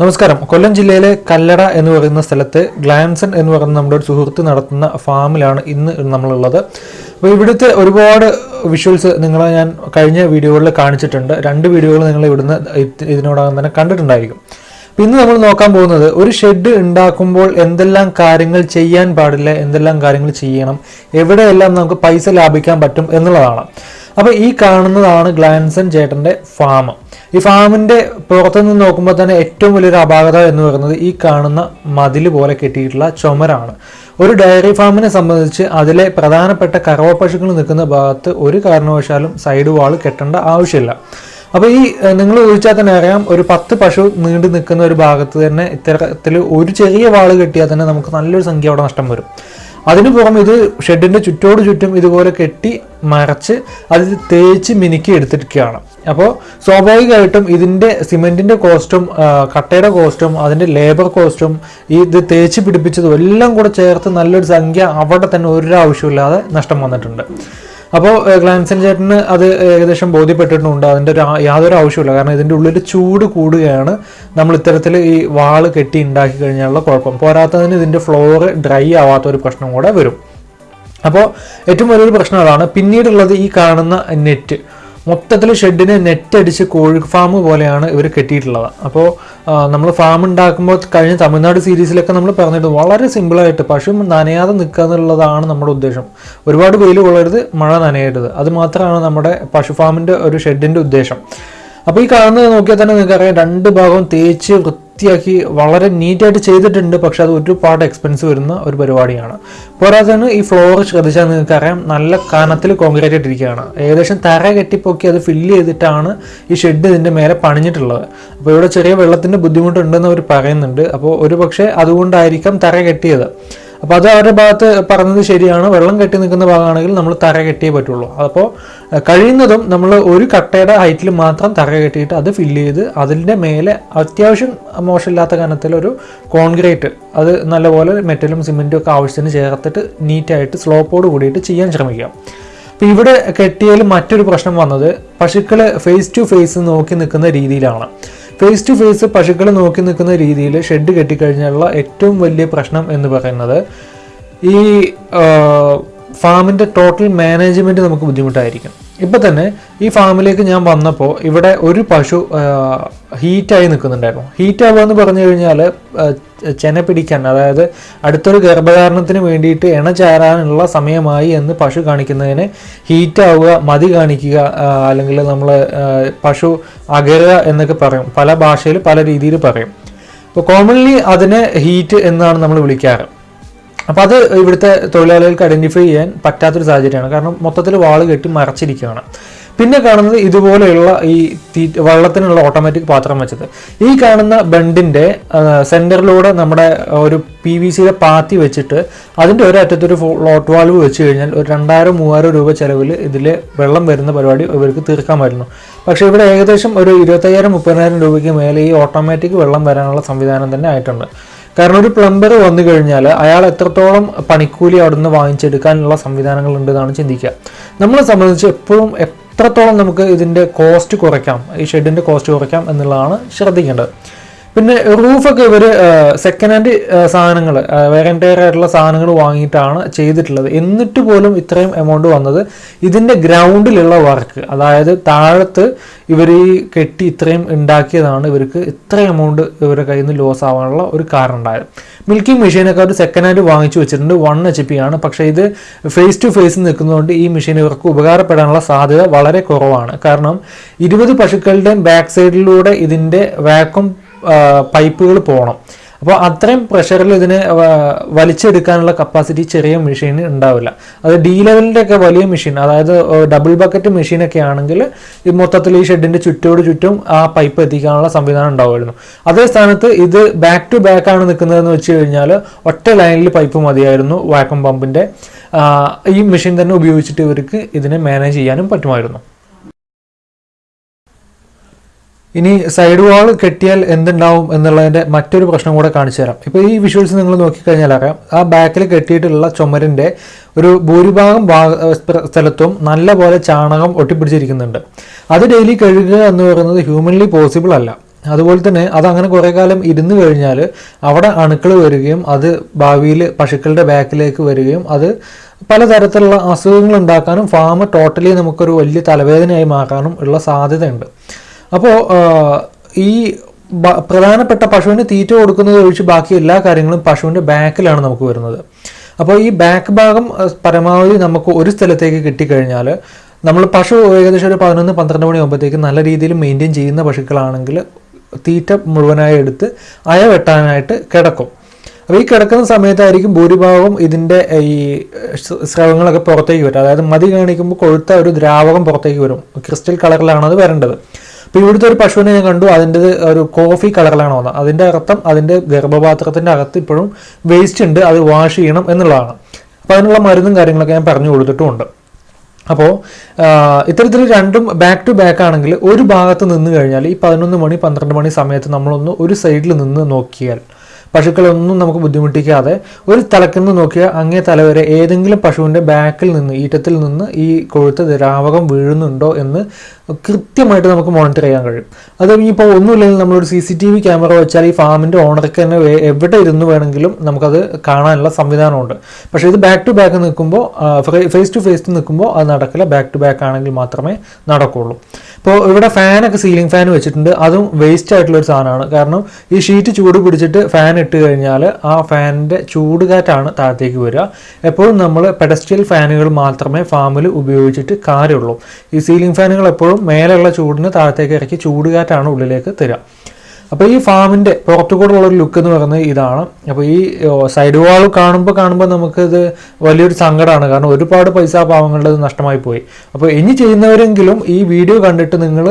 നമസ്കാരം. കൊല്ലം ജില്ലയിലെ കല്ലട എന്ന് പറയുന്ന സ്ഥലത്ത് ഗ്ലാൻസൺ എന്ന് പറയുന്ന നമ്മുടെ ഒരു സുഹൃത്ത് നടത്തുന്ന ഫാമിലാണ് ഇന്ന് നമ്മളുള്ളത്. അപ്പോൾ ഇവിടുത്തെ ഒരുപാട് വിഷ്വൽസ് നിങ്ങളെ ഞാൻ കഴിഞ്ഞ വീഡിയോകളിൽ കാണിച്ചിട്ടുണ്ട്. രണ്ട് വീഡിയോകൾ നിങ്ങൾ ഇവിടുന്ന് ഇത് ഇതിനോടകം തന്നെ കണ്ടിട്ടുണ്ടായിരിക്കും. അപ്പോൾ ഇന്ന് നമ്മൾ നോക്കാൻ പോകുന്നത് ഒരു ഷെഡ് ഉണ്ടാക്കുമ്പോൾ എന്തെല്ലാം കാര്യങ്ങൾ ചെയ്യാൻ പാടില്ല എന്തെല്ലാം കാര്യങ്ങൾ ചെയ്യണം എവിടെയെല്ലാം നമുക്ക് പൈസ ലാഭിക്കാൻ പറ്റും എന്നുള്ളതാണ്. അപ്പോൾ ഈ കാണുന്നതാണ് ഗ്ലാൻസൺ ചേട്ടന്റെ ഫാം ഈ ഫാമിന്റെ പുറത്തു നിന്ന് നോക്കുമ്പോൾ തന്നെ ഏറ്റവും വലിയൊരു അപാകത എന്ന് പറയുന്നത് ഈ കാണുന്ന മതിൽ പോലെ കെട്ടിയിട്ടുള്ള ചുമരാണ്. ഒരു ഡയറി ഫാമിനെ സംബന്ധിച്ച് അതിലെ പ്രധാനപ്പെട്ട കറവ പശുക്കൾ നിൽക്കുന്ന ഭാഗത്ത് ഒരു കാരണവശാലും സൈഡ് വാൾ കെട്ടേണ്ട ആവശ്യമില്ല. അപ്പോൾ ഈ നിങ്ങൾ ചോദിച്ചാൽ തന്നെ അറിയാം ഒരു പത്ത് പശു നീണ്ടു നിൽക്കുന്ന ഒരു ഭാഗത്ത് തന്നെ ഇത്തരത്തിൽ ഒരു ചെറിയ വാൾ കെട്ടിയാൽ തന്നെ നമുക്ക് നല്ലൊരു സംഖ്യ അവിടെ നഷ്ടം വരും. അതിനു പുറമെ ഇത് ഷെഡിന്റെ ചുറ്റോട് ചുറ്റും ഇതുപോലെ കെട്ടി മറച്ച് അത് തേച്ച് മിനുക്കി എടുത്തിരിക്കുകയാണ്. അപ്പോൾ സ്വാഭാവികമായിട്ടും ഇതിന്റെ സിമെന്റിന്റെ കോസ്റ്റും കട്ടയുടെ കോസ്റ്റും അതിന്റെ ലേബർ കോസ്റ്റും ഈ ഇത് തേച്ച് പിടിപ്പിച്ചതും എല്ലാം കൂടെ ചേർത്ത് നല്ലൊരു സംഖ്യ അവിടെ തന്നെ ഒരു ആവശ്യമില്ലാതെ നഷ്ടം വന്നിട്ടുണ്ട്. അപ്പോൾ ഗ്ലാൻസൻ ചേട്ടന് അത് ഏകദേശം ബോധ്യപ്പെട്ടിട്ടുണ്ട് അതിന്റെ ഒരു യാതൊരു ആവശ്യമില്ല കാരണം ഇതിന്റെ ഉള്ളിൽ ചൂട് കൂടുകയാണ്. നമ്മൾ ഇത്തരത്തിൽ ഈ വാൾ കെട്ടി ഉണ്ടാക്കി കഴിഞ്ഞാലുള്ള കുഴപ്പം. പോരാത്തതിന് ഇതിന്റെ ഫ്ലോറ് ഡ്രൈ ആവാത്ത ഒരു പ്രശ്നം കൂടെ വരും. അപ്പോൾ ഏറ്റവും വലിയൊരു പ്രശ്നം അതാണ്. പിന്നീടുള്ളത് ഈ കാണുന്ന നെറ്റ്. മൊത്തത്തിൽ ഷെഡിന് നെറ്റ് അടിച്ച് കോഴി ഫാം പോലെയാണ് ഇവർ കെട്ടിയിട്ടുള്ളത്. അപ്പോൾ നമ്മൾ ഫാം ഉണ്ടാക്കുമ്പോൾ കഴിഞ്ഞ തമിഴ്നാട് സീരീസിലൊക്കെ നമ്മൾ പറഞ്ഞിട്ട് വളരെ സിമ്പിളായിട്ട് പശു നനയാതെ നിൽക്കുക എന്നുള്ളതാണ് നമ്മുടെ ഉദ്ദേശം. ഒരുപാട് വെയിൽ കൊള്ളരുത് മഴ നനയരുത്. അത് മാത്രമാണ് നമ്മുടെ പശു ഫാമിന്റെ ഒരു ഷെഡിന്റെ ഉദ്ദേശം. അപ്പോൾ ഈ കാണുന്നത് നോക്കിയാൽ തന്നെ നിങ്ങൾക്കറിയാം രണ്ട് ഭാഗവും തേച്ച് വൃത്തിയാക്കി വളരെ നീറ്റായിട്ട് ചെയ്തിട്ടുണ്ട് പക്ഷെ അത് ഒരുപാട് എക്സ്പെൻസ് വരുന്ന ഒരു പരിപാടിയാണ്. പോരാത്തതിന് ഈ ഫ്ലോർ ശ്രദ്ധിച്ചാൽ നിങ്ങൾക്ക് അറിയാം നല്ല കനത്തിൽ കോൺക്രീറ്റ് ഇട്ടിരിക്കുകയാണ് ഏകദേശം തറ കെട്ടിപ്പൊക്കി അത് ഫില്ല് ചെയ്തിട്ടാണ് ഈ ഷെഡ് ഇതിന്റെ മേലെ പണിഞ്ഞിട്ടുള്ളത്. അപ്പോൾ ഇവിടെ ചെറിയ വെള്ളത്തിന്റെ ബുദ്ധിമുട്ടുണ്ടെന്ന് അവർ പറയുന്നുണ്ട്. അപ്പോൾ ഒരു പക്ഷേ അതുകൊണ്ടായിരിക്കാം തറ കെട്ടിയത്. അപ്പോൾ അത് അവരുടെ ഭാഗത്ത് പറഞ്ഞത് ശരിയാണ്. വെള്ളം കെട്ടി നിൽക്കുന്ന ഭാഗമാണെങ്കിൽ നമ്മൾ തറ കെട്ടിയേ പറ്റുള്ളൂ. അപ്പോൾ കഴിയുന്നതും നമ്മൾ ഒരു കട്ടയുടെ ഹൈറ്റിൽ മാത്രം തറ കെട്ടിയിട്ട് അത് ഫില്ല് ചെയ്ത് അതിന്റെ മേലെ അത്യാവശ്യം മോശമില്ലാത്ത കനത്തിലൊരു കോൺക്രീറ്റ് അത് നല്ലപോലെ മെറ്റലും സിമെന്റും ഒക്കെ ആവശ്യത്തിന് ചേർത്തിട്ട് നീറ്റായിട്ട് സ്ലോപ്പോട് കൂടിയിട്ട് ചെയ്യാൻ ശ്രമിക്കുക അപ്പോൾ ഇവിടെ കെട്ടിയതിൽ മറ്റൊരു പ്രശ്നം വന്നത് പശുക്കൾ ഫേസ് ടു ഫേസ് നോക്കി നിൽക്കുന്ന രീതിയിലാണ്. ഫേസ് ടു ഫേസ് പശുക്കളെ നോക്കി നിൽക്കുന്ന രീതിയിൽ ഷെഡ് കെട്ടിക്കഴിഞ്ഞാലുള്ള ഏറ്റവും വലിയ പ്രശ്നം എന്ന് പറയുന്നത് ഈ ഫാമിന്റെ ടോട്ടൽ മാനേജ്മെന്റ് നമുക്ക് ബുദ്ധിമുട്ടായിരിക്കും. ഇപ്പം തന്നെ ഈ ഫാമിലേക്ക് ഞാൻ വന്നപ്പോൾ ഇവിടെ ഒരു പശു ഹീറ്റായി നിൽക്കുന്നുണ്ടായിരുന്നു. ഹീറ്റാവുക എന്ന് പറഞ്ഞു കഴിഞ്ഞാൽ ചെന പിടിക്കാൻ അതായത് അടുത്തൊരു ഗർഭധാരണത്തിന് വേണ്ടിയിട്ട് എണ ചേരാനുള്ള സമയമായി എന്ന് പശു കാണിക്കുന്നതിന് ഹീറ്റാവുക മതി കാണിക്കുക അല്ലെങ്കിൽ നമ്മൾ പശു അകരുക എന്നൊക്കെ പറയും. പല ഭാഷയിൽ പല രീതിയിൽ പറയും. അപ്പോൾ കോമൺലി അതിനെ ഹീറ്റ് എന്നാണ് നമ്മൾ വിളിക്കാറ്. അപ്പോൾ അത് ഇവിടുത്തെ തൊഴിലാളികൾക്ക് ഐഡന്റിഫൈ ചെയ്യാൻ പറ്റാത്തൊരു സാഹചര്യമാണ്. കാരണം മൊത്തത്തിൽ വാൾ കെട്ടി മറച്ചിരിക്കുകയാണ്. പിന്നെ കാണുന്നത് ഇതുപോലെയുള്ള ഈ വെള്ളത്തിനുള്ള ഓട്ടോമാറ്റിക് പാത്രം വെച്ചത്. ഈ കാണുന്ന ബണ്ടിന്റെ സെന്ററിലൂടെ നമ്മുടെ ഒരു പി വി സിയുടെ പാത്തി വെച്ചിട്ട് അതിന്റെ ഒരറ്റത്തൊരു ഫ്ലോട്ട് വാൾവ് വെച്ച് കഴിഞ്ഞാൽ ഒരു രണ്ടായിരം മൂവായിരം രൂപ ചിലവിൽ ഇതിൽ വെള്ളം വരുന്ന പരിപാടി ഇവർക്ക് തീർക്കാമായിരുന്നു പക്ഷേ ഇവിടെ ഏകദേശം ഒരു ഇരുപത്തയ്യായിരം മുപ്പതിനായിരം രൂപയ്ക്ക് മേലെ ഈ ഓട്ടോമാറ്റിക് വെള്ളം വരാനുള്ള സംവിധാനം തന്നെ ആയിട്ടുണ്ട്. കാരണം ഒരു പ്ലംബർ വന്നു കഴിഞ്ഞാൽ അയാൾ എത്രത്തോളം പണിക്കൂലി അവിടുന്ന് വാങ്ങിച്ചെടുക്കാനുള്ള സംവിധാനങ്ങൾ ഉണ്ടെന്നാണ് ചിന്തിക്കുക. നമ്മളെ സംബന്ധിച്ച് എപ്പോഴും എത്രത്തോളം നമുക്ക് ഇതിന്റെ കോസ്റ്റ് കുറയ്ക്കാം ഈ ഷെഡിന്റെ കോസ്റ്റ് കുറയ്ക്കാം എന്നുള്ളതാണ് ശ്രദ്ധിക്കേണ്ടത്. പിന്നെ റൂഫൊക്കെ ഇവർ സെക്കൻഡ് ഹാൻഡ് സാധനങ്ങൾ വേറെ എന്റയർ ആയിട്ടുള്ള സാധനങ്ങൾ വാങ്ങിയിട്ടാണ് ചെയ്തിട്ടുള്ളത്. എന്നിട്ട് പോലും ഇത്രയും എമൗണ്ട് വന്നത് ഇതിന്റെ ഗ്രൗണ്ടിലുള്ള വർക്ക് അതായത് താഴത്ത് ഇവർ ഈ കെട്ടി ഇത്രയും ഉണ്ടാക്കിയതാണ് ഇവർക്ക് ഇത്ര എമൗണ്ട് ഇവരുടെ കയ്യിൽ നിന്ന് ലോസ് ആവാനുള്ള ഒരു കാരണം ഉണ്ടായത്. മിൽക്കിംഗ് മെഷീനൊക്കെ അവർ സെക്കൻഡ് ഹാൻഡ് വാങ്ങിച്ചു വെച്ചിട്ടുണ്ട്. വൺ എച്ച് പി ആണ്. പക്ഷേ ഇത് ഫേസ് ടു ഫേസ് നിൽക്കുന്നതുകൊണ്ട് ഈ മെഷീൻ ഇവർക്ക് ഉപകാരപ്പെടാനുള്ള സാധ്യത വളരെ കുറവാണ്. കാരണം ഇരുപത് പശുക്കളുടെയും ബാക്ക് സൈഡിലൂടെ ഇതിന്റെ വാക്വം പൈപ്പുകൾ പോകണം അപ്പോൾ അത്രയും പ്രഷറിൽ ഇതിനെ വലിച്ചെടുക്കാനുള്ള കപ്പാസിറ്റി ചെറിയ മെഷീന് ഉണ്ടാവില്ല. അത് ഡി ലെവലിന്റെ ഒക്കെ വലിയ മെഷീൻ അതായത് ഡബിൾ ബക്കറ്റ് മെഷീനൊക്കെ ആണെങ്കിൽ ഈ മൊത്തത്തിൽ ഈ ഷെഡിന്റെ ചുറ്റോട് ചുറ്റും ആ പൈപ്പ് എത്തിക്കാനുള്ള സംവിധാനം ഉണ്ടാവുമായിരുന്നു. അതേ സ്ഥാനത്ത് ഇത് ബാക്ക് ടു ബാക്ക് ആണ് നിൽക്കുന്നതെന്ന് വെച്ച് കഴിഞ്ഞാൽ ഒറ്റ ലൈനിൽ പൈപ്പ് മതിയായിരുന്നു വാക്വം പമ്പിന്റെ ഈ മെഷീൻ തന്നെ ഉപയോഗിച്ചിട്ട് ഇവർക്ക് ഇതിനെ മാനേജ് ചെയ്യാനും പറ്റുമായിരുന്നു. ഇനി സൈഡ് വാൾ കെട്ടിയാൽ എന്തുണ്ടാവും എന്നുള്ളതിന്റെ മറ്റൊരു പ്രശ്നം കൂടെ കാണിച്ചു തരാം. ഇപ്പോൾ ഈ വിഷ്വൽസ് നിങ്ങൾ നോക്കിക്കഴിഞ്ഞാൽ അറിയാം. ആ ബാക്കിൽ കെട്ടിയിട്ടുള്ള ചുമരിന്റെ ഒരു ഭൂരിഭാഗം ഭാഗ സ്ഥലത്തും നല്ല പോലെ ചാണകം ഒട്ടിപ്പിടിച്ചിരിക്കുന്നുണ്ട്. അത് ഡെയിലി കഴുകുക എന്ന് പറയുന്നത് ഹ്യൂമൻലി പോസിബിൾ അല്ല. അതുപോലെ തന്നെ അത് അങ്ങനെ കുറേ കാലം ഇരുന്ന് കഴിഞ്ഞാൽ അവിടെ അണുക്കൾ വരികയും അത് ഭാവിയിൽ പശുക്കളുടെ ബാക്കിലേക്ക് വരികയും അത് പലതരത്തിലുള്ള അസുഖങ്ങൾ ഉണ്ടാക്കാനും ഫാം ടോട്ടലി നമുക്കൊരു വലിയ തലവേദനയായി മാറാനും ഉള്ള സാധ്യതയുണ്ട്. അപ്പോൾ ഈ പ്രധാനപ്പെട്ട പശുവിന് തീറ്റ കൊടുക്കുന്നത് ഒഴിച്ച് ബാക്കി എല്ലാ കാര്യങ്ങളും പശുവിന്റെ ബാക്കിലാണ് നമുക്ക് വരുന്നത്. അപ്പോൾ ഈ ബാക്ക് ഭാഗം പരമാവധി നമുക്ക് ഒരു സ്ഥലത്തേക്ക് കിട്ടിക്കഴിഞ്ഞാൽ നമ്മൾ പശു ഏകദേശം ഒരു പതിനൊന്ന് പന്ത്രണ്ട് മണിയാകുമ്പോഴത്തേക്ക് നല്ല രീതിയിൽ മെയിന്റെയിൻ ചെയ്യുന്ന പശുക്കളാണെങ്കിൽ തീറ്റ മുഴുവനായി എടുത്ത് അയ വെട്ടാനായിട്ട് കിടക്കും. അപ്പോൾ ഈ കിടക്കുന്ന സമയത്തായിരിക്കും ഭൂരിഭാഗം ഇതിന്റെ ഈ സ്രവങ്ങളൊക്കെ പുറത്തേക്ക് വരും. അതായത് മതി കാണിക്കുമ്പോൾ കൊഴുത്ത ഒരു ദ്രാവകം പുറത്തേക്ക് വരും. ക്രിസ്റ്റൽ കളറിലാണത് വരേണ്ടത്. അപ്പോൾ ഇവിടുത്തെ ഒരു പശുവിനെ ഞാൻ കണ്ടു. അതിന്റെ ഒരു കോഫി കളറിലാണ് വന്നത്. അതിന്റെ അർത്ഥം അതിന്റെ ഗർഭപാത്രത്തിന്റെ അകത്ത് ഇപ്പോഴും വേസ്റ്റ് ഉണ്ട്. അത് വാഷ് ചെയ്യണം എന്നുള്ളതാണ്. അപ്പോൾ അതിനുള്ള മരുന്നും കാര്യങ്ങളൊക്കെ ഞാൻ പറഞ്ഞു കൊടുത്തിട്ടുമുണ്ട്. അപ്പോൾ ഇത്തരത്തിൽ രണ്ടും ബാക്ക് ടു ബാക്ക് ആണെങ്കിൽ ഒരു ഭാഗത്ത് നിന്ന് കഴിഞ്ഞാൽ ഈ പതിനൊന്ന് മണി പന്ത്രണ്ട് മണി സമയത്ത് നമ്മളൊന്ന് ഒരു സൈഡിൽ നിന്ന് നോക്കിയാൽ പശുക്കളൊന്നും നമുക്ക് ബുദ്ധിമുട്ടിക്കാതെ ഒരു തലക്കുന്ന് നോക്കിയാൽ അങ്ങേ തല വരെ ഏതെങ്കിലും പശുവിന്റെ ബാക്കിൽ നിന്ന് ഈറ്റത്തിൽ നിന്ന് ഈ കൊഴുത്ത ദ്രാവകം വീഴുന്നുണ്ടോ എന്ന് കൃത്യമായിട്ട് നമുക്ക് മോണിറ്റർ ചെയ്യാൻ കഴിയും. അത് ഇനിയിപ്പോൾ ഒന്നുമില്ലെങ്കിൽ നമ്മളൊരു C C T V camera വെച്ചാൽ ഈ ഫാമിന്റെ ഓണർക്ക് തന്നെ എവിടെ ഇരുന്ന് വേണമെങ്കിലും നമുക്കത് കാണാനുള്ള സംവിധാനമുണ്ട്. പക്ഷേ ഇത് ബാക്ക് ടു ബാക്ക് നിൽക്കുമ്പോൾ ഫേസ് ടു ഫേസ് നിൽക്കുമ്പോൾ അത് നടക്കില്ല. ബാക്ക് ടു ബാക്ക് ആണെങ്കിൽ മാത്രമേ നടക്കുള്ളൂ. ഇപ്പോൾ ഇവിടെ ഫാനൊക്കെ സീലിംഗ് ഫാൻ വെച്ചിട്ടുണ്ട്. അതും വേസ്റ്റ് ആയിട്ടുള്ള ഒരു സാധനമാണ്. കാരണം ഈ ഷീറ്റ് ചൂട് പിടിച്ചിട്ട് ഫാൻ ഇട്ട് കഴിഞ്ഞാൽ ആ ഫാനിന്റെ ചൂട് കാറ്റാണ് താഴത്തേക്ക് വരിക. എപ്പോഴും നമ്മൾ പെഡസ്ട്രിയൽ ഫാനുകൾ മാത്രമേ ഫാമിൽ ഉപയോഗിച്ചിട്ട് കാര്യമുള്ളൂ. ഈ സീലിംഗ് ഫാനുകൾ എപ്പോഴും മേലെയുള്ള ചൂടിന് താഴത്തേക്ക് ഇറക്കി ചൂട് കാറ്റാണ് ഉള്ളിലേക്ക് തരിക. അപ്പോൾ ഈ ഫാമിന്റെ പുറത്തുകൂടെയുള്ള ഒരു ലുക്ക് എന്ന് പറയുന്നത് ഇതാണ്. അപ്പോൾ ഈ സൈഡ് വാൾ കാണുമ്പോൾ കാണുമ്പോൾ നമുക്കിത് വലിയൊരു സങ്കടമാണ് കാരണം ഒരുപാട് പൈസ പാവങ്ങളുടെ നഷ്ടമായി പോയി. അപ്പോൾ ഇനി ചെയ്യുന്നവരെങ്കിലും ഈ വീഡിയോ കണ്ടിട്ട് നിങ്ങൾ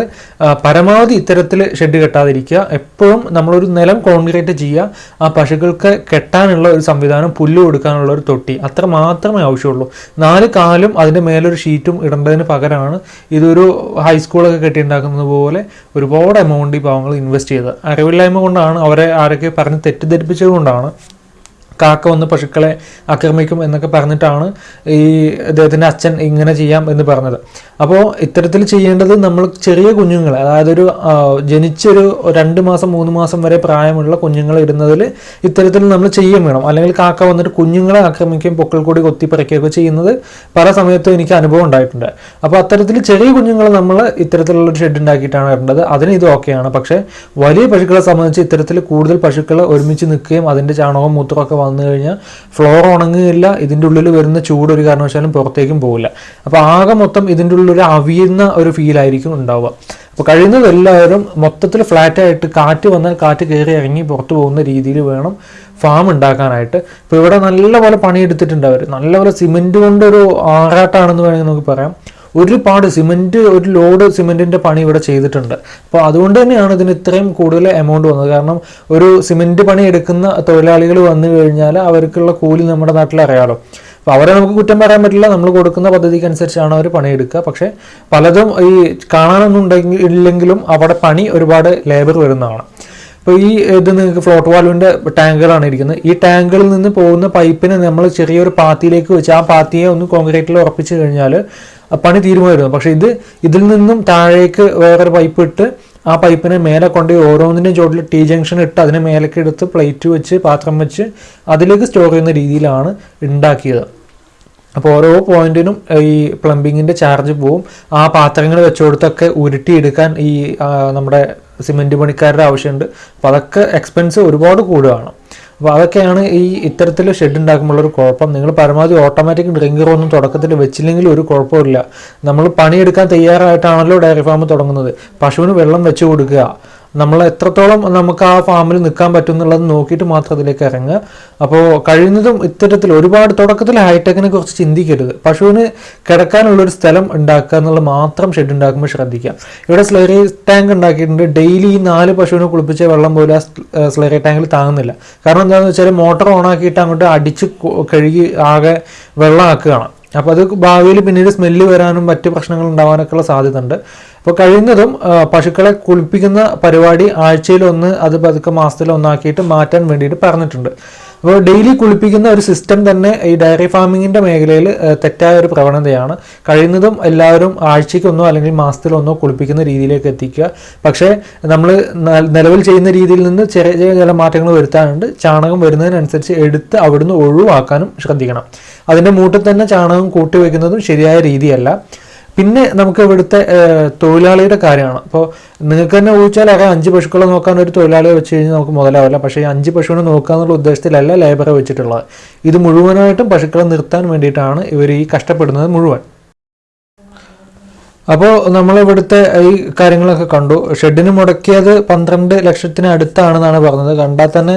പരമാവധി ഇത്തരത്തിൽ ഷെഡ് കെട്ടാതിരിക്കുക. എപ്പോഴും നമ്മളൊരു നിലം കോൺക്രീറ്റ് ചെയ്യുക. ആ പശുക്കൾക്ക് കെട്ടാനുള്ള ഒരു സംവിധാനം പുല്ല് കൊടുക്കാനുള്ള ഒരു തൊട്ടി അത്ര മാത്രമേ ആവശ്യമുള്ളൂ. നാല് കാലും അതിന്റെ മേലൊരു ഷീറ്റും ഇടേണ്ടതിന് പകരമാണ് ഇതൊരു ഹൈസ്കൂളൊക്കെ കെട്ടിയുണ്ടാക്കുന്നത് പോലെ ഒരുപാട് എമൗണ്ട് ഈ പാവങ്ങൾ ഇൻവെസ്റ്റ് ചെയ്തത് അറിവില്ലായ്മ കൊണ്ടാണ് അവരെ ആരൊക്കെ പറഞ്ഞ് തെറ്റിദ്ധരിപ്പിച്ചത് കൊണ്ടാണ് കാക്ക വന്ന് പശുക്കളെ ആക്രമിക്കും എന്നൊക്കെ പറഞ്ഞിട്ടാണ് ഈ അദ്ദേഹത്തിന്റെ അച്ഛൻ ഇങ്ങനെ ചെയ്യാം എന്ന് പറഞ്ഞത്. അപ്പോൾ ഇത്തരത്തിൽ ചെയ്യേണ്ടത് നമ്മൾ ചെറിയ കുഞ്ഞുങ്ങളെ അതായത് ഒരു ജനിച്ചൊരു രണ്ട് മാസം മൂന്ന് മാസം വരെ പ്രായമുള്ള കുഞ്ഞുങ്ങളെ ഇടുന്നതിൽ ഇത്തരത്തിൽ നമ്മൾ ചെയ്യാൻ വേണം. അല്ലെങ്കിൽ കാക്ക വന്നിട്ട് കുഞ്ഞുങ്ങളെ ആക്രമിക്കുകയും പൊക്കൾ കൂടി കൊത്തിപ്പറിക്കുകയൊക്കെ ചെയ്യുന്നത് പല സമയത്തും എനിക്ക് അനുഭവം ഉണ്ടായിട്ടുണ്ട്. അപ്പോൾ അത്തരത്തിൽ ചെറിയ കുഞ്ഞുങ്ങളെ നമ്മൾ ഇത്തരത്തിലുള്ള ഒരു ഷെഡ് ഉണ്ടാക്കിയിട്ടാണ് ഇടേണ്ടത് അതിന് ഇത് ഓക്കെയാണ്. പക്ഷേ വലിയ പശുക്കളെ സംബന്ധിച്ച് ഇത്തരത്തിൽ കൂടുതൽ പശുക്കൾ ഒരുമിച്ച് നിൽക്കുകയും അതിന്റെ ചാണകവും മൂത്രമൊക്കെ വന്നു കഴിഞ്ഞാൽ ഫ്ലോർ ഉണങ്ങുകയില്ല ഇതിന്റെ ഉള്ളിൽ വരുന്ന ചൂട് ഒരു കാരണവശാലും പുറത്തേക്കും പോകില്ല. അപ്പോൾ ആകെ മൊത്തം ഇതിന്റെ ഉള്ളിൽ ഒരു അവിയുന്ന ഒരു ഫീലായിരിക്കും ഉണ്ടാവുക. അപ്പോൾ കഴിയുന്നത് എല്ലാവരും മൊത്തത്തിൽ ഫ്ലാറ്റായിട്ട് കാറ്റ് വന്നാൽ കാറ്റ് കയറി ഇറങ്ങി പുറത്തു പോകുന്ന രീതിയിൽ വേണം ഫാം ഉണ്ടാക്കാനായിട്ട്. ഇപ്പോൾ ഇവിടെ നല്ലപോലെ പണിയെടുത്തിട്ടുണ്ട് അവർ നല്ലപോലെ സിമെന്റ് കൊണ്ടൊരു ആറാട്ടാണെന്ന് വേണമെങ്കിൽ നമുക്ക് പറയാം. ഒരുപാട് സിമെന്റ് ഒരു ലോഡ് സിമെന്റിന്റെ പണി ഇവിടെ ചെയ്തിട്ടുണ്ട്. അപ്പോൾ അതുകൊണ്ട് തന്നെയാണ് ഇതിന് ഇത്രയും കൂടുതൽ എമൗണ്ട് വന്നത്. കാരണം ഒരു സിമെന്റ് പണി എടുക്കുന്ന തൊഴിലാളികൾ വന്നു കഴിഞ്ഞാൽ അവർക്കുള്ള കൂലി നമ്മുടെ നാട്ടിൽ അറിയാലോ. അപ്പോൾ അവരെ നമുക്ക് കുറ്റം പറയാൻ പറ്റില്ല. നമ്മൾ കൊടുക്കുന്ന പദ്ധതിക്ക് അനുസരിച്ചാണ് അവർ പണിയെടുക്കുക പക്ഷേ പലതും ഈ കാണാനൊന്നും ഉണ്ടെങ്കിൽ ഇല്ലെങ്കിലും അവിടെ പണി ഒരുപാട് ലേബർ വരുന്നതാണ്. ഇപ്പോൾ ഈ ഇത് നിങ്ങൾക്ക് ഫ്ലോട്ട് വാൽവിന്റെ ടാങ്കുകളാണ് ഇരിക്കുന്നത്. ഈ ടാങ്കുകളിൽ നിന്ന് പോകുന്ന പൈപ്പിനെ നമ്മൾ ചെറിയൊരു പാത്തിയിലേക്ക് വെച്ച് ആ പാത്തിയെ ഒന്ന് കോൺക്രീറ്റിൽ ഉറപ്പിച്ച് കഴിഞ്ഞാൽ പണി തീരുമായിരുന്നു പക്ഷേ ഇത് ഇതിൽ നിന്നും താഴേക്ക് വേറൊരു പൈപ്പ് ഇട്ട് ആ പൈപ്പിനെ മേലെ കൊണ്ട് ഓരോന്നിന്റെ ചോട്ടിൽ ടി ജംഗ്ഷൻ ഇട്ട് അതിനെ മേലേക്ക് എടുത്ത് പ്ലേറ്റ് വെച്ച് പാത്രം വെച്ച് അതിലേക്ക് സ്റ്റോർ ചെയ്യുന്ന രീതിയിലാണ് ഉണ്ടാക്കിയത്. അപ്പോൾ ഓരോ പോയിന്റിനും ഈ പ്ലംബിങ്ങിന്റെ ചാർജ് പോവും. ആ പാത്രങ്ങൾ വെച്ചുകൊടുത്തൊക്കെ ഉരുട്ടിയെടുക്കാൻ ഈ നമ്മുടെ സിമെന്റ് പണിക്കാരുടെ ആവശ്യമുണ്ട്. അപ്പോൾ അതൊക്കെ എക്സ്പെൻസ് ഒരുപാട് കൂടുകയാണ്. അപ്പോൾ അതൊക്കെയാണ് ഈ ഇത്തരത്തിൽ ഷെഡ് ഒരു കുഴപ്പം. നിങ്ങൾ പരമാവധി ഓട്ടോമാറ്റിക് ഡ്രിങ്കർ ഒന്നും തുടക്കത്തിൽ വെച്ചില്ലെങ്കിൽ ഒരു കുഴപ്പമില്ല നമ്മൾ പണിയെടുക്കാൻ തയ്യാറായിട്ടാണല്ലോ ഡയറി ഫാം തുടങ്ങുന്നത്. പശുവിന് വെള്ളം വെച്ച് കൊടുക്കുക. നമ്മൾ എത്രത്തോളം നമുക്ക് ആ ഫാമിൽ നിൽക്കാൻ പറ്റും എന്നുള്ളത് നോക്കിയിട്ട് മാത്രം അതിലേക്ക് ഇറങ്ങുക. അപ്പോൾ കഴിയുന്നതും ഇത്തരത്തിൽ ഒരുപാട് തുടക്കത്തിൽ ഹൈടെക്കിനെ കുറിച്ച് ചിന്തിക്കരുത്. പശുവിന് കിടക്കാനുള്ളൊരു സ്ഥലം ഉണ്ടാക്കുക എന്നുള്ളത് മാത്രം ഷെഡ് ഉണ്ടാക്കുമ്പോൾ ശ്രദ്ധിക്കുക. ഇവിടെ സ്ലറി ടാങ്ക് ഉണ്ടാക്കിയിട്ടുണ്ട്. ഡെയിലി ഈ നാല് പശുവിനെ കുളിപ്പിച്ച വെള്ളം പോലും ആ സ്ലറി ടാങ്കിൽ താങ്ങുന്നില്ല. കാരണം എന്താണെന്ന് വെച്ചാൽ മോട്ടോർ ഓൺ ആക്കിയിട്ട് അങ്ങോട്ട് അടിച്ച് കഴുകി ആകെ വെള്ളമാക്കുകയാണ്. അപ്പോൾ അത് ഭാവിയിൽ പിന്നീട് സ്മെല്ല് വരാനും മറ്റ് പ്രശ്നങ്ങൾ ഉണ്ടാവാനൊക്കെയുള്ള സാധ്യത ഉണ്ട് അപ്പോൾ കഴിയുന്നതും പശുക്കളെ കുളിപ്പിക്കുന്ന പരിപാടി ആഴ്ചയിൽ ഒന്ന് അത് പതുക്കെ മാസത്തിൽ ഒന്നാക്കിയിട്ട് മാറ്റാൻ വേണ്ടിയിട്ട് പറഞ്ഞിട്ടുണ്ട്. അപ്പോൾ ഡെയിലി കുളിപ്പിക്കുന്ന ഒരു സിസ്റ്റം തന്നെ ഈ ഡയറി ഫാമിങ്ങിന്റെ മേഖലയിൽ തെറ്റായ ഒരു പ്രവണതയാണ്. കഴിയുന്നതും എല്ലാവരും ആഴ്ചയ്ക്കൊന്നോ അല്ലെങ്കിൽ മാസത്തിലൊന്നോ കുളിപ്പിക്കുന്ന രീതിയിലേക്ക് എത്തിക്കുക. പക്ഷേ നമ്മൾ നിലവിൽ ചെയ്യുന്ന രീതിയിൽ നിന്ന് ചെറിയ ചെറിയ ചില മാറ്റങ്ങൾ വരുത്താനുണ്ട്. ചാണകം വരുന്നതിനനുസരിച്ച് എടുത്ത് അവിടുന്ന് ഒഴിവാക്കാനും ശ്രദ്ധിക്കണം. അതിന്റെ മൂട്ടിൽ തന്നെ ചാണകം കൂട്ടി വയ്ക്കുന്നതും ശരിയായ രീതിയല്ല. പിന്നെ നമുക്ക് ഇവിടുത്തെ തൊഴിലാളിയുടെ കാര്യമാണ്. അപ്പോൾ നിങ്ങൾക്ക് തന്നെ ഊഹിച്ചാൽ അറിയാം അഞ്ച് പശുക്കളെ നോക്കാൻ ഒരു തൊഴിലാളിയെ വെച്ച് കഴിഞ്ഞാൽ നമുക്ക് മുതലാവില്ല. പക്ഷേ ഈ അഞ്ച് പശുവിനെ നോക്കുക എന്നുള്ള ഉദ്ദേശത്തിലല്ല ലേബറെ വെച്ചിട്ടുള്ളത്. ഇത് മുഴുവനായിട്ടും പശുക്കളെ നിർത്താൻ വേണ്ടിയിട്ടാണ് ഇവർ ഈ കഷ്ടപ്പെടുന്നത് മുഴുവൻ. അപ്പോൾ നമ്മൾ ഇവിടുത്തെ ഈ കാര്യങ്ങളൊക്കെ കണ്ടു. ഷെഡിന് മുടക്കിയത് പന്ത്രണ്ട് ലക്ഷത്തിന് അടുത്താണെന്നാണ് പറഞ്ഞത്. കണ്ടാൽ തന്നെ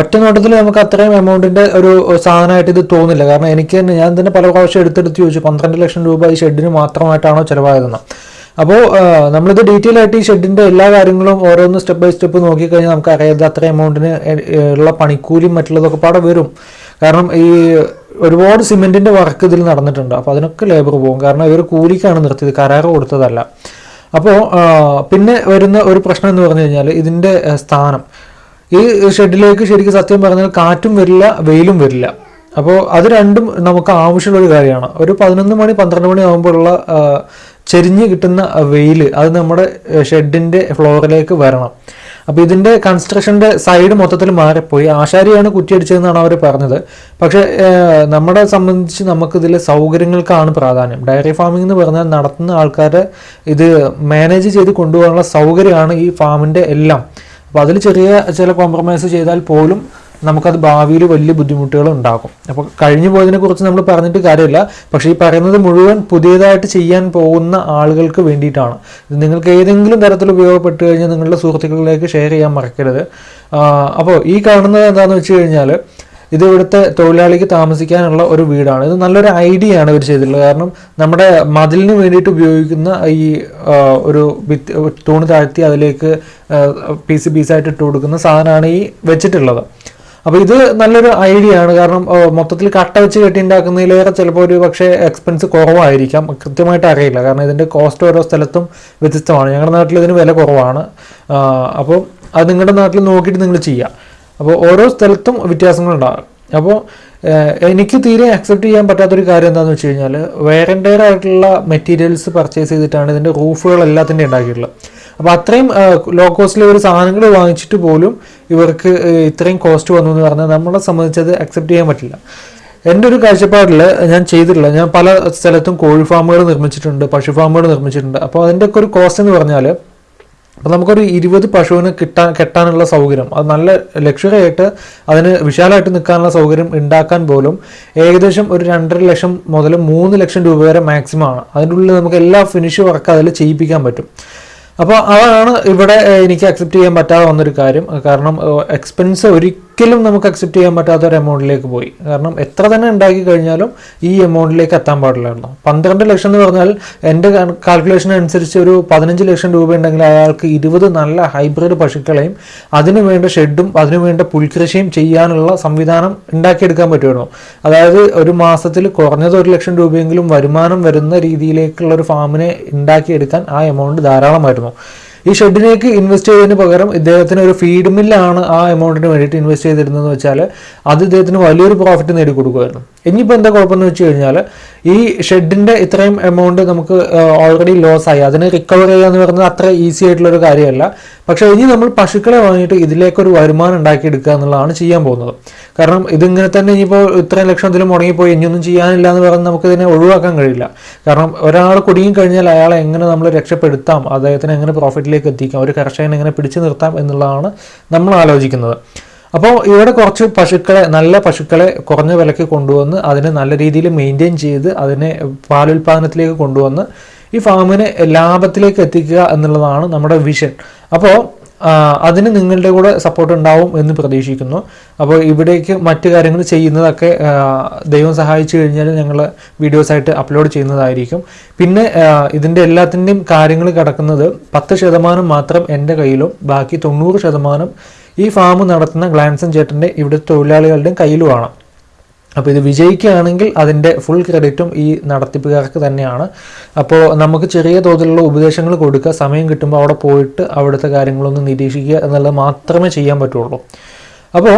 ഒറ്റ നോട്ടത്തിൽ നമുക്ക് അത്രയും എമൗണ്ടിന്റെ ഒരു സാധനമായിട്ട് ഇത് തോന്നില്ല. കാരണം എനിക്ക് തന്നെ ഞാൻ തന്നെ പല പ്രാവശ്യം എടുത്തെടുത്ത് ചോദിച്ചു പന്ത്രണ്ട് ലക്ഷം രൂപ ഈ ഷെഡിന് മാത്രമായിട്ടാണോ ചിലവായതെന്ന്. അപ്പോൾ നമ്മളിത് ഡീറ്റെയിൽ ആയിട്ട് ഈ ഷെഡിന്റെ എല്ലാ കാര്യങ്ങളും ഓരോന്ന് സ്റ്റെപ്പ് ബൈ സ്റ്റെപ്പ് നോക്കിക്കഴിഞ്ഞാൽ നമുക്ക് അറിയാതെ അത്ര എമൗണ്ടിന് ഉള്ള പണിക്കൂലിയും മറ്റുള്ളതൊക്കെ പാടെ വരും. കാരണം ഈ ഒരുപാട് സിമെന്റിന്റെ വർക്ക് ഇതിൽ നടന്നിട്ടുണ്ട്. അപ്പോൾ അതിനൊക്കെ ലേബർ പോകും. കാരണം ഇവർ കൂലിക്കാണ് നിർത്തിയത്. കരാറ് കൊടുത്തതല്ല. അപ്പോൾ പിന്നെ വരുന്ന ഒരു പ്രശ്നം എന്ന് പറഞ്ഞു കഴിഞ്ഞാൽ ഇതിന്റെ സ്ഥാനം. ഈ ഷെഡിലേക്ക് ശരിക്കും സത്യം പറഞ്ഞാൽ കാറ്റും വരില്ല വെയിലും വരില്ല. അപ്പോൾ അത് രണ്ടും നമുക്ക് ആവശ്യമുള്ള ഒരു കാര്യമാണ്. ഒരു പതിനൊന്ന് മണി പന്ത്രണ്ട് മണി ആകുമ്പോഴുള്ള ചെരിഞ്ഞ് കിട്ടുന്ന വെയിൽ അത് നമ്മുടെ ഷെഡിന്റെ ഫ്ലോറിലേക്ക് വരണം. അപ്പോൾ ഇതിന്റെ കൺസ്ട്രക്ഷന്റെ സൈഡ് മൊത്തത്തിൽ മാറിപ്പോയി. ആശാരിയാണ് കുറ്റിയടിച്ചതെന്നാണ് അവർ പറഞ്ഞത്. പക്ഷെ നമ്മളെ സംബന്ധിച്ച് നമുക്കിതിൽ സൗകര്യങ്ങൾക്കാണ് പ്രാധാന്യം. ഡയറി ഫാമിംഗ് എന്ന് പറഞ്ഞാൽ നടത്തുന്ന ആൾക്കാരെ ഇത് മാനേജ് ചെയ്ത് കൊണ്ടുപോകാനുള്ള സൗകര്യമാണ് ഈ ഫാമിന്റെ എല്ലാം. അപ്പോൾ അതിൽ ചെറിയ ചില കോംപ്രമൈസ് ചെയ്താൽ പോലും നമുക്കത് ഭാവിയിൽ വലിയ ബുദ്ധിമുട്ടുകൾ ഉണ്ടാക്കും. അപ്പോൾ കഴിഞ്ഞു പോയതിനെ കുറിച്ച് നമ്മൾ പറഞ്ഞിട്ട് കാര്യമില്ല. പക്ഷേ ഈ പറയുന്നത് മുഴുവൻ പുതിയതായിട്ട് ചെയ്യാൻ പോകുന്ന ആളുകൾക്ക് വേണ്ടിയിട്ടാണ്. ഇത് നിങ്ങൾക്ക് ഏതെങ്കിലും തരത്തിൽ ഉപയോഗപ്പെട്ട് കഴിഞ്ഞാൽ നിങ്ങളുടെ സുഹൃത്തുക്കളിലേക്ക് ഷെയർ ചെയ്യാൻ മറക്കരുത്. അപ്പോൾ ഈ കാണുന്നത് എന്താണെന്ന് വെച്ച് കഴിഞ്ഞാൽ ഇത് ഇവിടുത്തെ തൊഴിലാളിക്ക് താമസിക്കാനുള്ള ഒരു വീടാണ്. ഇത് നല്ലൊരു ഐഡിയ ആണ് ഇവർ ചെയ്തിട്ടുള്ളത്. കാരണം നമ്മുടെ മതിലിന് വേണ്ടിയിട്ട് ഉപയോഗിക്കുന്ന ഈ ഒരു തൂണ് താഴ്ത്തി അതിലേക്ക് പീസ് പീസായിട്ട് ഇട്ട് കൊടുക്കുന്ന സാധനമാണ് ഈ വെച്ചിട്ടുള്ളത്. അപ്പോൾ ഇത് നല്ലൊരു ഐഡിയ ആണ്. കാരണം മൊത്തത്തിൽ കട്ട വെച്ച് കെട്ടി ഉണ്ടാക്കുന്നതിലേറെ ചിലപ്പോൾ ഒരു പക്ഷേ എക്സ്പെൻസ് കുറവായിരിക്കാം. കൃത്യമായിട്ട് അറിയില്ല. കാരണം ഇതിന്റെ കോസ്റ്റ് ഓരോ സ്ഥലത്തും വ്യത്യസ്തമാണ്. ഞങ്ങളുടെ നാട്ടിൽ ഇതിന് വില കുറവാണ്. അപ്പോൾ അത് നിങ്ങളുടെ നാട്ടിൽ നോക്കിയിട്ട് നിങ്ങൾ ചെയ്യുക അപ്പോൾ ഓരോ സ്ഥലത്തും വ്യത്യാസങ്ങളുണ്ടാകും അപ്പോൾ എനിക്ക് തീരെ അക്സെപ്റ്റ് ചെയ്യാൻ പറ്റാത്തൊരു കാര്യം എന്താണെന്ന് വെച്ച് കഴിഞ്ഞാൽ വേറെ ആയിട്ടുള്ള മെറ്റീരിയൽസ് പർച്ചേസ് ചെയ്തിട്ടാണ് ഇതിന്റെ റൂഫുകൾ എല്ലാത്തിന്റെയും ഉണ്ടാക്കിയിട്ടുള്ളത്. അപ്പോൾ അത്രയും ലോ കോസ്റ്റിലെ ഒരു സാധനങ്ങൾ വാങ്ങിച്ചിട്ട് പോലും ഇവർക്ക് ഇത്രയും കോസ്റ്റ് വന്നു എന്ന് പറഞ്ഞാൽ നമ്മളെ സംബന്ധിച്ചത് അക്സെപ്റ്റ് ചെയ്യാൻ പറ്റില്ല. എന്റെ ഒരു കാഴ്ചപ്പാടിൽ ഞാൻ ചെയ്തിട്ടില്ല. ഞാൻ പല സ്ഥലത്തും കോഴി ഫാമുകൾ നിർമ്മിച്ചിട്ടുണ്ട് പശു ഫാമുകൾ നിർമ്മിച്ചിട്ടുണ്ട്. അപ്പോൾ അതിന്റെയൊക്കെ ഒരു കോസ്റ്റ് എന്ന് പറഞ്ഞാൽ അപ്പോൾ നമുക്കൊരു ഇരുപത് പശുവിന് കിട്ടാൻ കെട്ടാനുള്ള സൗകര്യം അത് നല്ല ലക്ഷറി ആയിട്ട് അതിന് വിശാലമായിട്ട് നിൽക്കാനുള്ള സൗകര്യം ഉണ്ടാക്കാൻ പോലും ഏകദേശം ഒരു രണ്ടര ലക്ഷം മുതൽ മൂന്ന് ലക്ഷം രൂപ വരെ മാക്സിമം ആണ്. അതിനുള്ളിൽ നമുക്ക് എല്ലാ ഫിനിഷ് വർക്ക് അതിൽ ചെയ്യിപ്പിക്കാൻ പറ്റും. അപ്പോൾ അതാണ് ഇവിടെ എനിക്ക് അക്സെപ്റ്റ് ചെയ്യാൻ പറ്റാതെ വന്നൊരു കാര്യം. കാരണം എക്സ്പെൻസ് ഒരിക്കലും നമുക്ക് അക്സെപ്റ്റ് ചെയ്യാൻ പറ്റാത്ത ഒരു എമൗണ്ടിലേക്ക് പോയി. കാരണം എത്ര തന്നെ ഉണ്ടാക്കി കഴിഞ്ഞാലും ഈ എമൗണ്ടിലേക്ക് എത്താൻ പാടില്ലായിരുന്നു. പന്ത്രണ്ട് ലക്ഷം എന്ന് പറഞ്ഞാൽ എന്റെ കാൽക്കുലേഷൻ അനുസരിച്ച് ഒരു പതിനഞ്ച് ലക്ഷം രൂപ ഉണ്ടെങ്കിൽ അയാൾക്ക് ഇരുപത് നല്ല ഹൈബ്രിഡ് പശുക്കളെയും അതിനു വേണ്ട ഷെഡും അതിനു വേണ്ട പുൽകൃഷിയും ചെയ്യാനുള്ള സംവിധാനം ഉണ്ടാക്കിയെടുക്കാൻ പറ്റുമായിരുന്നു. അതായത് ഒരു മാസത്തിൽ കുറഞ്ഞത് ഒരു ലക്ഷം രൂപയെങ്കിലും വരുമാനം വരുന്ന രീതിയിലേക്കുള്ള ഒരു ഫാമിനെ ഉണ്ടാക്കിയെടുക്കാൻ ആ എമൗണ്ട് ധാരാളമായിരുന്നു. ഈ ഷെഡിലേക്ക് ഇൻവെസ്റ്റ് ചെയ്തതിന് പകരം ഇദ്ദേഹത്തിന് ഒരു ഫീഡ് മില്ലാണ് ആ എമൗണ്ടിന് വേണ്ടിയിട്ട് ഇൻവെസ്റ്റ് ചെയ്തിരുന്നതെന്ന് വെച്ചാൽ അത് ഇദ്ദേഹത്തിന് വലിയൊരു പ്രോഫിറ്റ് നേടിക്കൊടുക്കുമായിരുന്നു. ഇനിയിപ്പോൾ എന്താ കുഴപ്പമെന്ന് വെച്ച് കഴിഞ്ഞാൽ ഈ ഷെഡിന്റെ ഇത്രയും എമൗണ്ട് നമുക്ക് ഓൾറെഡി ലോസ് ആയി. അതിന് റിക്കവർ ചെയ്യുക എന്ന് പറയുന്നത് അത്ര ഈസി ആയിട്ടുള്ള ഒരു കാര്യമല്ല. പക്ഷേ ഇനി നമ്മൾ പശുക്കളെ വാങ്ങിയിട്ട് ഇതിലേക്കൊരു വരുമാനം ഉണ്ടാക്കിയെടുക്കുക എന്നുള്ളതാണ് ചെയ്യാൻ പോകുന്നത്. കാരണം ഇതിങ്ങനെ തന്നെ ഇനിയിപ്പോൾ ഇത്രയും ലക്ഷം ഇതിലും മുടങ്ങിപ്പോയി ഇനിയൊന്നും ചെയ്യാനില്ല എന്ന് പറഞ്ഞ് നമുക്ക് ഇതിനെ ഒഴിവാക്കാൻ കഴിയില്ല. കാരണം ഒരാൾ കുടുങ്ങി കഴിഞ്ഞാൽ അയാളെ എങ്ങനെ നമ്മൾ രക്ഷപ്പെടുത്താം അദ്ദേഹത്തിന് എങ്ങനെ പ്രോഫിറ്റിലേക്ക് എത്തിക്കാം ഒരു കർഷകനെ എങ്ങനെ പിടിച്ചു നിർത്താം എന്നുള്ളതാണ് നമ്മൾ ആലോചിക്കുന്നത്. അപ്പോൾ ഇവിടെ കുറച്ച് പശുക്കളെ നല്ല പശുക്കളെ കുറഞ്ഞ വിലയ്ക്ക് കൊണ്ടുവന്ന് അതിനെ നല്ല രീതിയിൽ മെയിന്റെയിൻ ചെയ്ത് അതിനെ പാലുൽപാദനത്തിലേക്ക് കൊണ്ടുവന്ന് ഈ ഫാമിനെ ലാഭത്തിലേക്ക് എത്തിക്കുക എന്നുള്ളതാണ് നമ്മുടെ വിഷൻ അപ്പോൾ അതിന് നിങ്ങളുടെ കൂടെ സപ്പോർട്ട് ഉണ്ടാവും എന്ന് പ്രതീക്ഷിക്കുന്നു. അപ്പോൾ ഇവിടേക്ക് മറ്റു കാര്യങ്ങൾ ചെയ്യുന്നതൊക്കെ ദൈവം സഹായിച്ചു കഴിഞ്ഞാൽ ഞങ്ങൾ വീഡിയോസായിട്ട് അപ്ലോഡ് ചെയ്യുന്നതായിരിക്കും. പിന്നെ ഇതിന്റെ എല്ലാത്തിന്റെയും കാര്യങ്ങൾ കിടക്കുന്നത് പത്ത് ശതമാനം മാത്രം എന്റെ കയ്യിലും ബാക്കി തൊണ്ണൂറ് ശതമാനം ഈ ഫാം നടത്തുന്ന ഗ്ലാൻസൻ ചേട്ടന്റെ ഇവിടുത്തെ തൊഴിലാളികളുടെയും കയ്യിലുമാണ്. അപ്പോൾ ഇത് വിജയിക്കുകയാണെങ്കിൽ അതിന്റെ ഫുൾ ക്രെഡിറ്റും ഈ നടത്തിപ്പുകാർക്ക് തന്നെയാണ്. അപ്പോൾ നമുക്ക് ചെറിയ തോതിലുള്ള ഉപദേശങ്ങൾ കൊടുക്കുക സമയം കിട്ടുമ്പോൾ അവിടെ പോയിട്ട് അവിടുത്തെ കാര്യങ്ങളൊന്ന് നിരീക്ഷിക്കുക എന്നുള്ളത് മാത്രമേ ചെയ്യാൻ പറ്റുള്ളൂ. അപ്പോൾ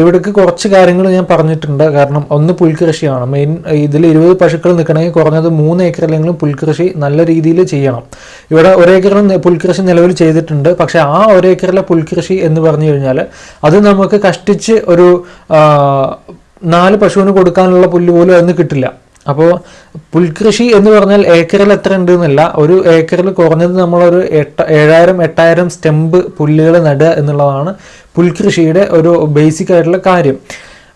ഇവിടേക്ക് കുറച്ച് കാര്യങ്ങൾ ഞാൻ പറഞ്ഞിട്ടുണ്ട്. കാരണം ഒന്ന് പുൽകൃഷിയാണ്. മെയിൻ ഇതിൽ ഇരുപത് പശുക്കൾ നിൽക്കണമെങ്കിൽ കുറഞ്ഞത് മൂന്ന് ഏക്കറിലെങ്കിലും പുൽകൃഷി നല്ല രീതിയിൽ ചെയ്യണം. ഇവിടെ ഒരേക്കറിൽ പുൽകൃഷി നിലവിൽ ചെയ്തിട്ടുണ്ട്. പക്ഷേ ആ ഒരേക്കറിലെ പുൽകൃഷി എന്ന് പറഞ്ഞു കഴിഞ്ഞാൽ അത് നമുക്ക് കഷ്ടിച്ച് ഒരു നാല് പശുവിന് കൊടുക്കാനുള്ള പുല്ല് പോലും അതിന് കിട്ടില്ല. അപ്പോൾ പുൽകൃഷി എന്ന് പറഞ്ഞാൽ ഏക്കറിൽ എത്ര ഉണ്ട് എന്നല്ല ഒരു ഏക്കറിൽ കുറഞ്ഞത് നമ്മളൊരു എട്ട ഏഴായിരം എട്ടായിരം സ്റ്റെമ്പ് പുല്ലുകൾ നടുക എന്നുള്ളതാണ് പുൽകൃഷിയുടെ ഒരു ബേസിക് ആയിട്ടുള്ള കാര്യം.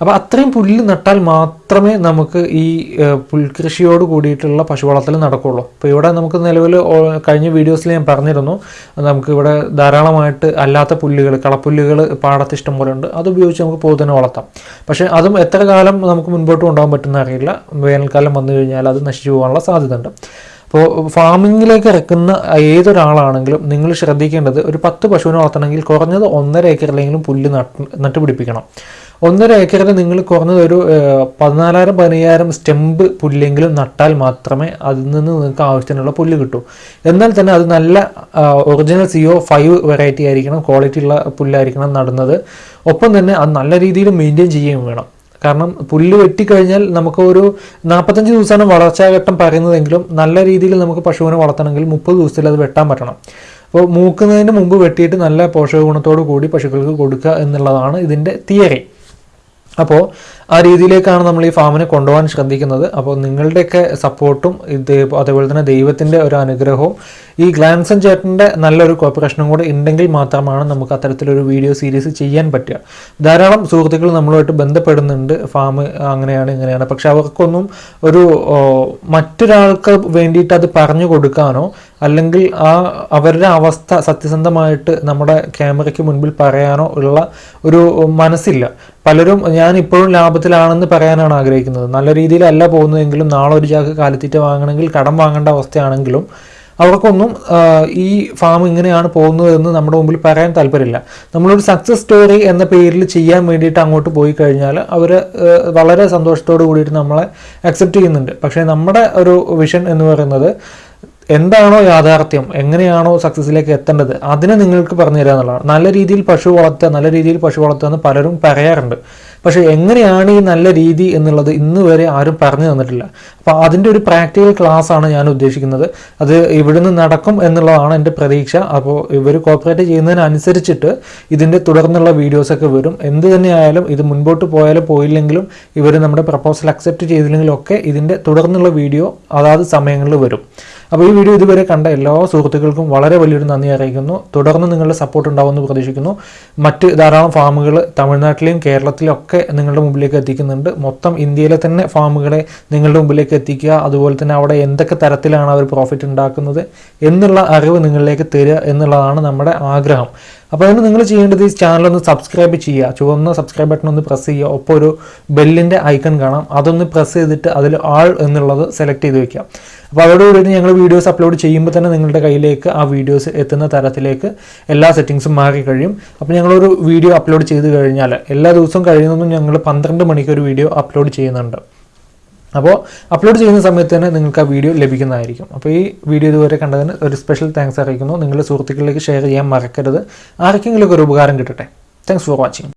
അപ്പോൾ അത്രയും പുല്ല് നട്ടാൽ മാത്രമേ നമുക്ക് ഈ പുൽകൃഷിയോട് കൂടിയിട്ടുള്ള പശു വളർത്തൽ നടക്കുള്ളൂ. അപ്പോൾ ഇവിടെ നമുക്ക് നിലവിൽ കഴിഞ്ഞ വീഡിയോസിൽ ഞാൻ പറഞ്ഞിരുന്നു നമുക്ക് ഇവിടെ ധാരാളമായിട്ട് അല്ലാത്ത പുല്ലുകൾ കളപ്പുല്ലുകൾ പാടത്ത് ഇഷ്ടം പോലെ ഉണ്ട്. അത് ഉപയോഗിച്ച് നമുക്ക് പോത്തിനെ വളർത്താം. പക്ഷേ അതും എത്ര കാലം നമുക്ക് മുൻപോട്ട് കൊണ്ടുപോകാൻ പറ്റുന്ന അറിയില്ല. വേനൽക്കാലം വന്നു കഴിഞ്ഞാൽ അത് നശിച്ചു പോകാനുള്ള സാധ്യത അപ്പോൾ ഫാമിങ്ങിലേക്ക് ഇറക്കുന്ന ഏതൊരാളാണെങ്കിലും നിങ്ങൾ ശ്രദ്ധിക്കേണ്ടത് ഒരു പത്ത് പശുവിനെ വളർത്തണമെങ്കിൽ കുറഞ്ഞത് ഒന്നര ഏക്കറിലെങ്കിലും പുല്ല് നട്ട് നട്ടുപിടിപ്പിക്കണം. ഒന്നര ഏക്കറിൽ നിങ്ങൾ കുറഞ്ഞത് ഒരു പതിനാലായിരം പതിനയ്യായിരം സ്റ്റെമ്പ് പുല്ലെങ്കിലും നട്ടാൽ മാത്രമേ അതിൽ നിന്ന് നിങ്ങൾക്ക് ആവശ്യത്തിനുള്ള പുല്ല് കിട്ടൂ. എന്നാൽ തന്നെ അത് നല്ല ഒറിജിനൽ സിഒ ഫൈവ് വെറൈറ്റി ആയിരിക്കണം ക്വാളിറ്റി ഉള്ള പുല്ലായിരിക്കണം നടുന്നത്. ഒപ്പം തന്നെ അത് നല്ല രീതിയിൽ മെയിന്റെയിൻ ചെയ്യുകയും വേണം. കാരണം പുല്ല് വെട്ടിക്കഴിഞ്ഞാൽ നമുക്ക് ഒരു നാൽപ്പത്തഞ്ച് ദിവസമാണ് വളർച്ചാഘട്ടം പറയുന്നതെങ്കിലും നല്ല രീതിയിൽ നമുക്ക് പശുവിനെ വളർത്തണമെങ്കിൽ മുപ്പത് ദിവസത്തിൽ അത് വെട്ടാൻ പറ്റണം. അപ്പോൾ മൂക്കുന്നതിന് മുമ്പ് വെട്ടിയിട്ട് നല്ല പോഷക ഗുണത്തോടു കൂടി പശുക്കൾക്ക് കൊടുക്കുക എന്നുള്ളതാണ് ഇതിന്റെ തിയറി. അപ്പോൾ ആ രീതിയിലേക്കാണ് നമ്മൾ ഈ ഫാമിനെ കൊണ്ടുപോകാൻ ശ്രദ്ധിക്കുന്നത്. അപ്പോൾ നിങ്ങളുടെയൊക്കെ സപ്പോർട്ടും ഇത് അതേപോലെ തന്നെ ദൈവത്തിന്റെ ഒരു അനുഗ്രഹവും ഈ ഗ്ലാൻസൺ ചേട്ടന്റെ നല്ലൊരു കോപ്പറേഷനും കൂടെ ഉണ്ടെങ്കിൽ മാത്രമാണ് നമുക്ക് അത്തരത്തിലൊരു വീഡിയോ സീരീസ് ചെയ്യാൻ പറ്റുക. ധാരാളം സുഹൃത്തുക്കൾ നമ്മളുമായിട്ട് ബന്ധപ്പെടുന്നുണ്ട്. ഫാം അങ്ങനെയാണ് ഇങ്ങനെയാണ്. പക്ഷെ അവർക്കൊന്നും ഒരു മറ്റൊരാൾക്ക് വേണ്ടിയിട്ട് അത് പറഞ്ഞു കൊടുക്കാനോ അല്ലെങ്കിൽ ആ അവരുടെ അവസ്ഥ സത്യസന്ധമായിട്ട് നമ്മുടെ ക്യാമറയ്ക്ക് മുൻപിൽ പറയാനോ ഉള്ള ഒരു മനസ്സില്ല. പലരും ഞാൻ ഇപ്പോഴും ലാഭത്തിലാണെന്ന് പറയാനാണ് ആഗ്രഹിക്കുന്നത്. നല്ല രീതിയിലല്ല പോകുന്നതെങ്കിലും നാളെ ഒരു ചാക്ക് കാലിത്തീറ്റ വാങ്ങണമെങ്കിൽ കടം വാങ്ങേണ്ട അവസ്ഥയാണെങ്കിലും അവർക്കൊന്നും ഈ ഫാം ഇങ്ങനെയാണ് പോകുന്നതെന്ന് നമ്മുടെ മുമ്പിൽ പറയാൻ താല്പര്യമില്ല. നമ്മളൊരു സക്സസ് സ്റ്റോറി എന്ന പേരിൽ ചെയ്യാൻ വേണ്ടിയിട്ട് അങ്ങോട്ട് പോയി കഴിഞ്ഞാൽ അവർ വളരെ സന്തോഷത്തോട് കൂടിയിട്ട് നമ്മളെ അക്സെപ്റ്റ് ചെയ്യുന്നുണ്ട്. പക്ഷേ നമ്മുടെ ഒരു വിഷൻ എന്ന് പറയുന്നത് എന്താണോ യാഥാർത്ഥ്യം എങ്ങനെയാണോ സക്സസിലേക്ക് എത്തേണ്ടത് അതിനെ നിങ്ങൾക്ക് പറഞ്ഞു തരിക എന്നുള്ളതാണ്. നല്ല രീതിയിൽ പശു വളർത്തുക നല്ല രീതിയിൽ പശു വളർത്തുക എന്ന് പലരും പറയാറുണ്ട്. പക്ഷേ എങ്ങനെയാണ് ഈ നല്ല രീതി എന്നുള്ളത് ഇന്ന് വരെ ആരും പറഞ്ഞു തന്നിട്ടില്ല. അപ്പോൾ അതിന്റെ ഒരു പ്രാക്ടിക്കൽ ക്ലാസ് ആണ് ഞാൻ ഉദ്ദേശിക്കുന്നത്. അത് ഇവിടുന്ന് നടക്കും എന്നുള്ളതാണ് എന്റെ പ്രതീക്ഷ. അപ്പോൾ ഇവർ കോപ്പറേറ്റ് ചെയ്യുന്നതിനനുസരിച്ചിട്ട് ഇതിന്റെ തുടർന്നുള്ള വീഡിയോസൊക്കെ വരും. എന്ത് തന്നെയായാലും ഇത് മുൻപോട്ട് പോയാലും പോയില്ലെങ്കിലും ഇവർ നമ്മുടെ പ്രപ്പോസൽ അക്സെപ്റ്റ് ചെയ്തില്ലെങ്കിലും ഒക്കെ ഇതിന്റെ തുടർന്നുള്ള വീഡിയോ അതാത് സമയങ്ങളിൽ വരും. അപ്പോൾ ഈ വീഡിയോ ഇതുവരെ കണ്ട എല്ലാ സുഹൃത്തുക്കൾക്കും വളരെ വലിയൊരു നന്ദി അറിയിക്കുന്നു. തുടർന്ന് നിങ്ങളുടെ സപ്പോർട്ട് ഉണ്ടാവുമെന്ന് പ്രതീക്ഷിക്കുന്നു. മറ്റ് ധാരാളം ഫാമുകൾ തമിഴ്നാട്ടിലെയും കേരളത്തിലും ഒക്കെ നിങ്ങളുടെ മുമ്പിലേക്ക് എത്തിക്കുന്നുണ്ട്. മൊത്തം ഇന്ത്യയിലെ തന്നെ ഫാമുകളെ നിങ്ങളുടെ മുമ്പിലേക്ക് എത്തിക്കുക. അതുപോലെ തന്നെ അവിടെ എന്തൊക്കെ തരത്തിലാണ് അവർ പ്രോഫിറ്റ് ഉണ്ടാക്കുന്നത് എന്നുള്ള അറിവ് നിങ്ങളിലേക്ക് തരിക എന്നുള്ളതാണ് നമ്മുടെ ആഗ്രഹം. അപ്പോൾ അതിന് നിങ്ങൾ ചെയ്യേണ്ടത് ഈ ചാനൽ ഒന്ന് സബ്സ്ക്രൈബ് ചെയ്യുക. ചുവന്ന സബ്സ്ക്രൈബ് ബട്ടൺ ഒന്ന് പ്രസ് ചെയ്യുക. ഒപ്പം ഒരു ബെല്ലിന്റെ ഐക്കൺ കാണാം. അതൊന്ന് പ്രസ് ചെയ്തിട്ട് അതിൽ ആൾ എന്നുള്ളത് സെലക്ട് ചെയ്ത് വെക്കുക. അപ്പോൾ അതോടുകൂടി ഞങ്ങൾ വീഡിയോസ് അപ്ലോഡ് ചെയ്യുമ്പോൾ തന്നെ നിങ്ങളുടെ കയ്യിലേക്ക് ആ വീഡിയോസ് എത്തുന്ന തരത്തിലേക്ക് എല്ലാ സെറ്റിങ്സും മാറി കഴിയും. അപ്പോൾ ഞങ്ങളൊരു വീഡിയോ അപ്ലോഡ് ചെയ്ത് കഴിഞ്ഞാൽ എല്ലാ ദിവസവും കഴിയുന്നതും ഞങ്ങൾ പന്ത്രണ്ട് മണിക്ക് ഒരു വീഡിയോ അപ്ലോഡ് ചെയ്യുന്നുണ്ട്. അപ്പോൾ അപ്ലോഡ് ചെയ്യുന്ന സമയത്ത് തന്നെ നിങ്ങൾക്ക് ആ വീഡിയോ ലഭിക്കുന്നതായിരിക്കും. അപ്പോൾ ഈ വീഡിയോ ഇതുവരെ കണ്ടതിന് ഒരു സ്പെഷ്യൽ താങ്ക്സ് അറിയിക്കുന്നു. നിങ്ങളുടെ സുഹൃത്തുക്കളിലേക്ക് ഷെയർ ചെയ്യാൻ മറക്കരുത്. ആർക്കെങ്കിലും ഒരു ഉപകാരം കിട്ടട്ടെ. Thanks for watching